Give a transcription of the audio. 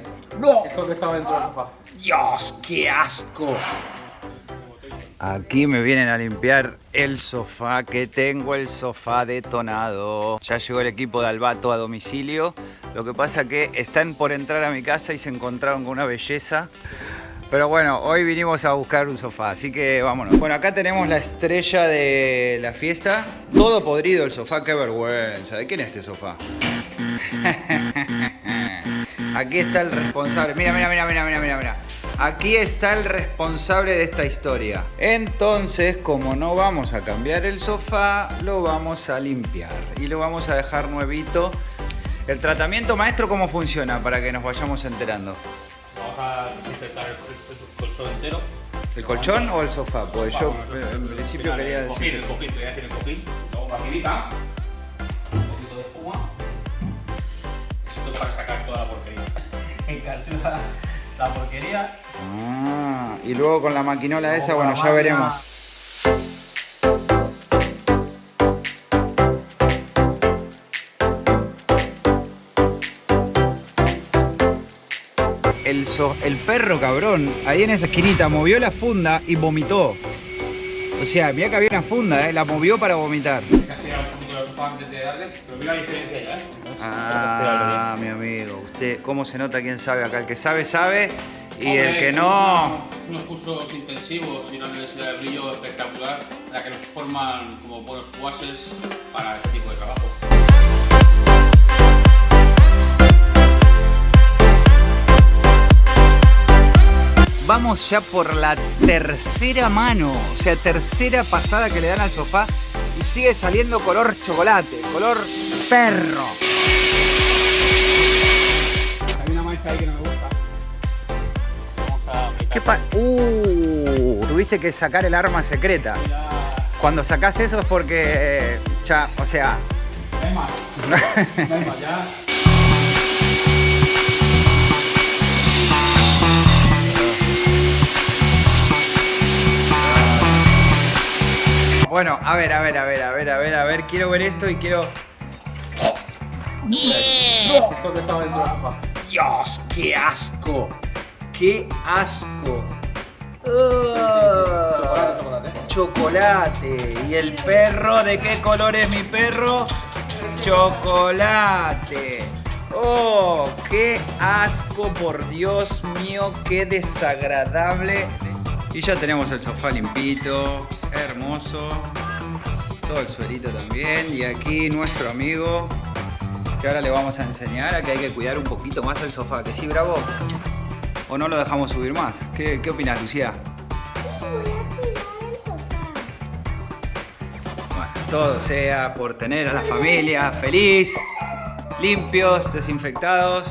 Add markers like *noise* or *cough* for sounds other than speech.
era. ¡No! Esto que estaba dentro del sofá. ¡Dios, qué asco! Aquí me vienen a limpiar el sofá, que tengo el sofá detonado. Ya llegó el equipo de Albato a domicilio. Lo que pasa que están por entrar a mi casa y se encontraron con una belleza. Pero bueno, hoy vinimos a buscar un sofá, así que vámonos. Bueno, acá tenemos la estrella de la fiesta. Todo podrido el sofá, qué vergüenza. ¿De quién es este sofá? *laughs* Aquí está el responsable. Mira, mira, mira, mira, mira, mira, mira. Aquí está el responsable de esta historia. Entonces, como no vamos a cambiar el sofá, lo vamos a limpiar y lo vamos a dejar nuevito. El tratamiento maestro, ¿cómo funciona? Para que nos vayamos enterando. Vamos a desinfectar el, colchón entero. ¿El colchón o el sofá? Pues yo en principio quería el cojín, el decir... cojín, el cojín. La porquería. Ah, y luego con la maquinola esa, bueno, ya veremos. El, so- el perro cabrón, ahí en esa esquinita, movió la funda y vomitó. O sea, mira que había una funda, ¿eh? la movió para vomitar. Antes de darle. Pero mira la diferencia ya, ¿eh? Ah, mi amigo, usted, ¿cómo se nota quién sabe acá? El que sabe, sabe. Y Hombre, el que no... Unos cursos intensivos y una universidad de brillo espectacular, la que nos forman como buenos guases para este tipo de trabajo. Vamos ya por la tercera mano, o sea, tercera pasada que le dan al sofá y sigue saliendo color chocolate, color perro. Hay una mancha ahí que no me gusta. Vamos a. ¿Qué pa uh, tuviste que sacar el arma secreta. Cuando sacás eso es porque eh, ya, o sea, No hay más. No hay más, ya. *laughs* bueno, a ver, a ver, a ver, a ver, a ver, a ver, quiero ver esto y quiero Esto que estaba dentro. Dios, qué asco. Qué asco. Chocolate, chocolate. Chocolate. ¿Y el perro? ¿De qué color es mi perro? Chocolate. Oh, qué asco, por Dios mío, qué desagradable. Y ya tenemos el sofá limpito, hermoso. Todo el suelito también. Y aquí nuestro amigo, que ahora le vamos a enseñar a que hay que cuidar un poquito más el sofá. ¿Que sí, bravo? ¿O no lo dejamos subir más? ¿Qué, qué opinas, Lucía? Todo sea por tener a la familia feliz, limpios, desinfectados